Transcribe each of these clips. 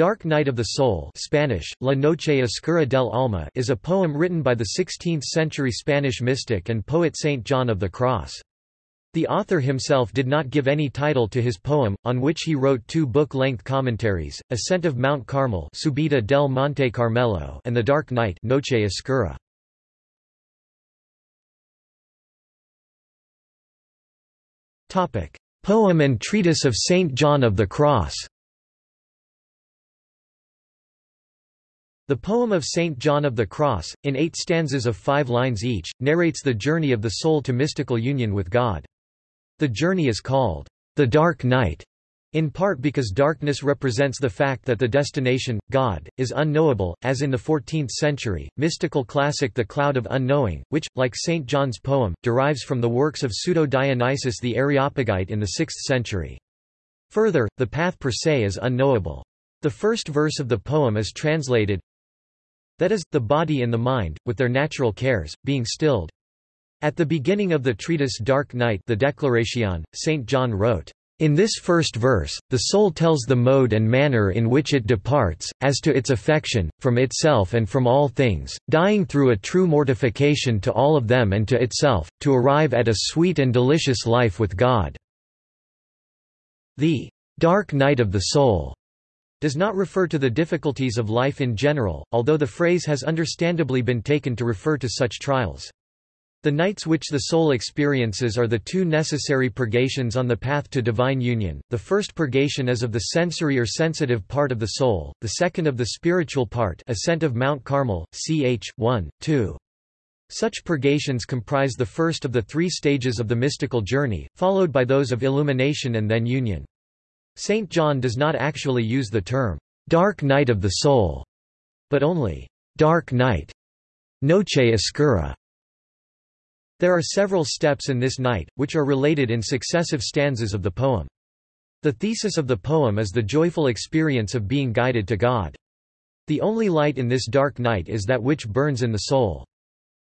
Dark Night of the Soul Spanish, La Noche Oscura del Alma is a poem written by the 16th-century Spanish mystic and poet Saint John of the Cross. The author himself did not give any title to his poem, on which he wrote two book-length commentaries, Ascent of Mount Carmel Subida del Monte Carmelo and The Dark Night Noche Oscura. Poem and treatise of Saint John of the Cross The poem of St. John of the Cross, in eight stanzas of five lines each, narrates the journey of the soul to mystical union with God. The journey is called, the dark night, in part because darkness represents the fact that the destination, God, is unknowable, as in the 14th century, mystical classic The Cloud of Unknowing, which, like St. John's poem, derives from the works of Pseudo-Dionysius the Areopagite in the 6th century. Further, the path per se is unknowable. The first verse of the poem is translated, that is, the body and the mind, with their natural cares, being stilled. At the beginning of the treatise Dark Night the Declaration, St. John wrote, in this first verse, the soul tells the mode and manner in which it departs, as to its affection, from itself and from all things, dying through a true mortification to all of them and to itself, to arrive at a sweet and delicious life with God. The dark night of the soul does not refer to the difficulties of life in general, although the phrase has understandably been taken to refer to such trials. The nights which the soul experiences are the two necessary purgations on the path to divine union, the first purgation is of the sensory or sensitive part of the soul, the second of the spiritual part ascent of Mount Carmel, ch. 1, 2. Such purgations comprise the first of the three stages of the mystical journey, followed by those of illumination and then union. St. John does not actually use the term, dark night of the soul, but only dark night, noche oscura. There are several steps in this night, which are related in successive stanzas of the poem. The thesis of the poem is the joyful experience of being guided to God. The only light in this dark night is that which burns in the soul.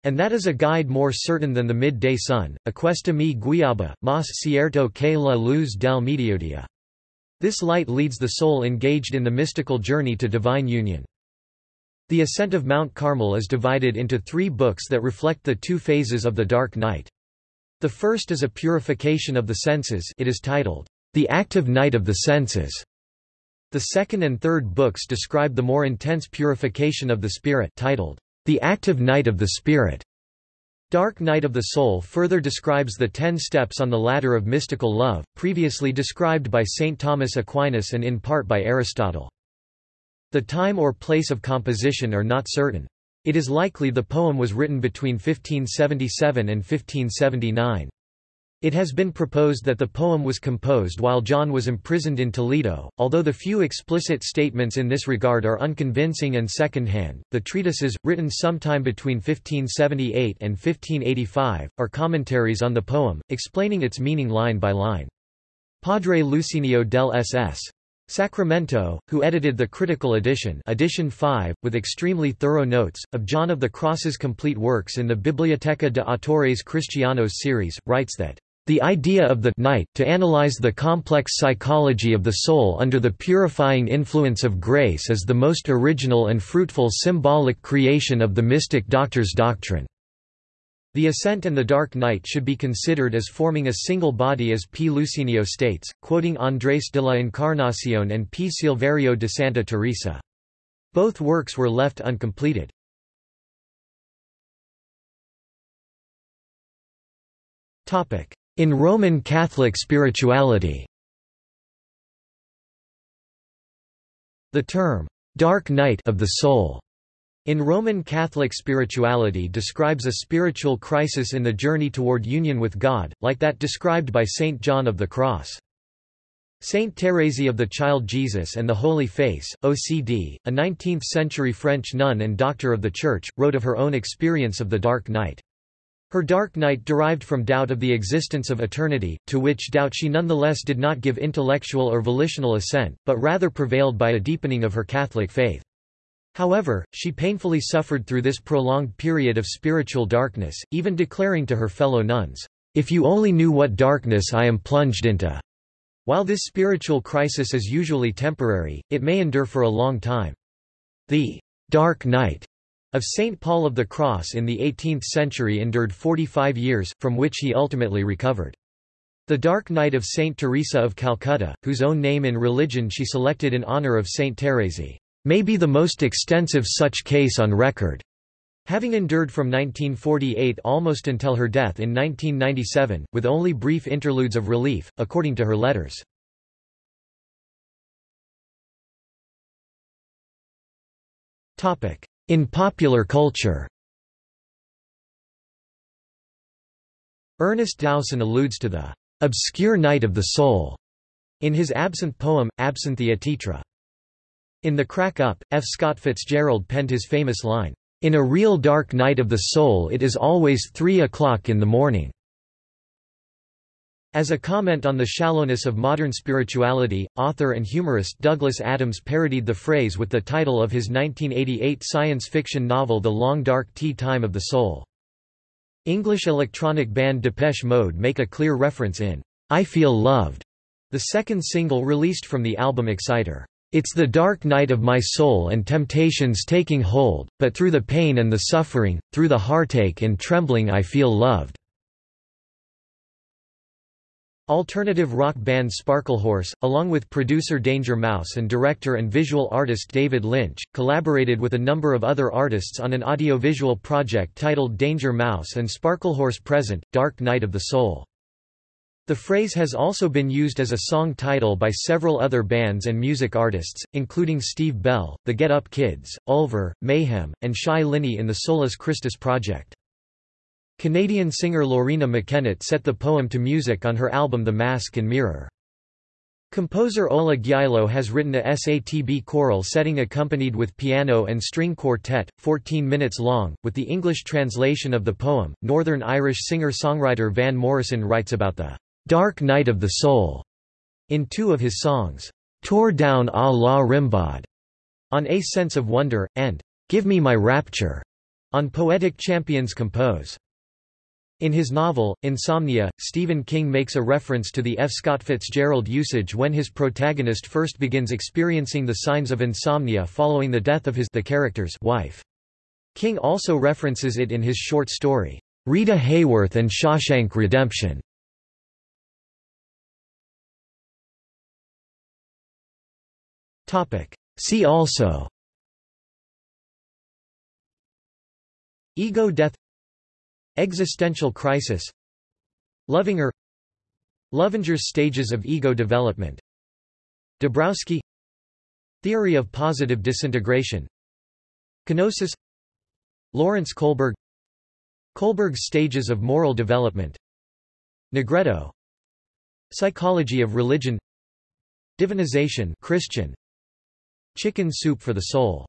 And that is a guide more certain than the midday sun, aquesta mi guiaba, mas cierto que la luz del mediodía. This light leads the soul engaged in the mystical journey to divine union. The ascent of Mount Carmel is divided into three books that reflect the two phases of the dark night. The first is a purification of the senses it is titled, The Active Night of the Senses. The second and third books describe the more intense purification of the spirit titled, The Active Night of the Spirit. Dark Night of the Soul further describes the ten steps on the ladder of mystical love, previously described by St. Thomas Aquinas and in part by Aristotle. The time or place of composition are not certain. It is likely the poem was written between 1577 and 1579. It has been proposed that the poem was composed while John was imprisoned in Toledo, although the few explicit statements in this regard are unconvincing and second-hand. The treatises, written sometime between 1578 and 1585, are commentaries on the poem, explaining its meaning line by line. Padre Lucinio del S.S. Sacramento, who edited the critical edition edition 5, with extremely thorough notes, of John of the Cross's complete works in the Biblioteca de Autores Cristianos series, writes that the idea of the night to analyze the complex psychology of the soul under the purifying influence of grace is the most original and fruitful symbolic creation of the mystic doctor's doctrine. The ascent and the dark night should be considered as forming a single body as P. Lucinio states, quoting Andrés de la Encarnación and P. Silverio de Santa Teresa. Both works were left uncompleted. In Roman Catholic spirituality The term, "'dark night' of the soul' in Roman Catholic spirituality describes a spiritual crisis in the journey toward union with God, like that described by Saint John of the Cross. Saint Thérèse of the Child Jesus and the Holy Face, OCD, a 19th-century French nun and doctor of the Church, wrote of her own experience of the dark night. Her dark night derived from doubt of the existence of eternity, to which doubt she nonetheless did not give intellectual or volitional assent, but rather prevailed by a deepening of her Catholic faith. However, she painfully suffered through this prolonged period of spiritual darkness, even declaring to her fellow nuns, "'If you only knew what darkness I am plunged into!' While this spiritual crisis is usually temporary, it may endure for a long time. The «dark night» of St. Paul of the Cross in the 18th century endured 45 years, from which he ultimately recovered. The Dark Night of Saint Teresa of Calcutta, whose own name in religion she selected in honor of Saint Thérèse, may be the most extensive such case on record. Having endured from 1948 almost until her death in 1997, with only brief interludes of relief, according to her letters. In popular culture Ernest Dowson alludes to the obscure night of the soul in his absinthe poem, Absinthia Taetra. In The Crack Up, F. Scott Fitzgerald penned his famous line, "'In a real dark night of the soul it is always three o'clock in the morning." As a comment on the shallowness of modern spirituality, author and humorist Douglas Adams parodied the phrase with the title of his 1988 science fiction novel The Long Dark Tea Time of the Soul. English electronic band Depeche Mode make a clear reference in I Feel Loved, the second single released from the album Exciter. It's the dark night of my soul and temptations taking hold, but through the pain and the suffering, through the heartache and trembling I feel loved. Alternative rock band Sparklehorse, along with producer Danger Mouse and director and visual artist David Lynch, collaborated with a number of other artists on an audiovisual project titled Danger Mouse and Sparklehorse Present, Dark Night of the Soul. The phrase has also been used as a song title by several other bands and music artists, including Steve Bell, the Get Up Kids, Ulver, Mayhem, and Shai Linne in the Solus Christus project. Canadian singer Loreena McKennitt set the poem to music on her album The Mask and Mirror. Composer Ola Gjeilo has written a SATB choral setting accompanied with piano and string quartet, 14 minutes long, with the English translation of the poem. Northern Irish singer-songwriter Van Morrison writes about the dark night of the soul in two of his songs, Tore Down a la Rimbaud, on A Sense of Wonder, and Give Me My Rapture, on Poetic Champions Compose. In his novel, Insomnia, Stephen King makes a reference to the F. Scott Fitzgerald usage when his protagonist first begins experiencing the signs of insomnia following the death of his the character's wife. King also references it in his short story, Rita Hayworth and Shawshank Redemption. See also Ego death Existential crisis Loevinger Loevinger's stages of ego development Dabrowski Theory of positive disintegration Kenosis Lawrence Kohlberg Kohlberg's stages of moral development Nigredo Psychology of religion Divinization Christian Chicken soup for the soul